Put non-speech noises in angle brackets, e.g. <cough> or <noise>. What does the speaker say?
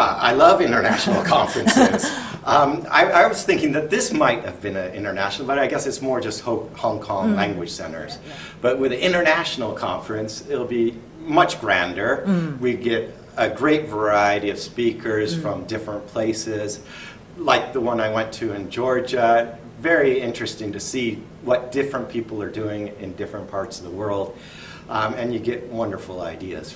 Uh, I love international <laughs> conferences. Um, I, I was thinking that this might have been an international, but I guess it's more just Ho Hong Kong hmm. language centers. But with an international conference, it'll be much grander. Hmm. We get a great variety of speakers hmm. from different places, like the one I went to in Georgia. Very interesting to see what different people are doing in different parts of the world. Um, and you get wonderful ideas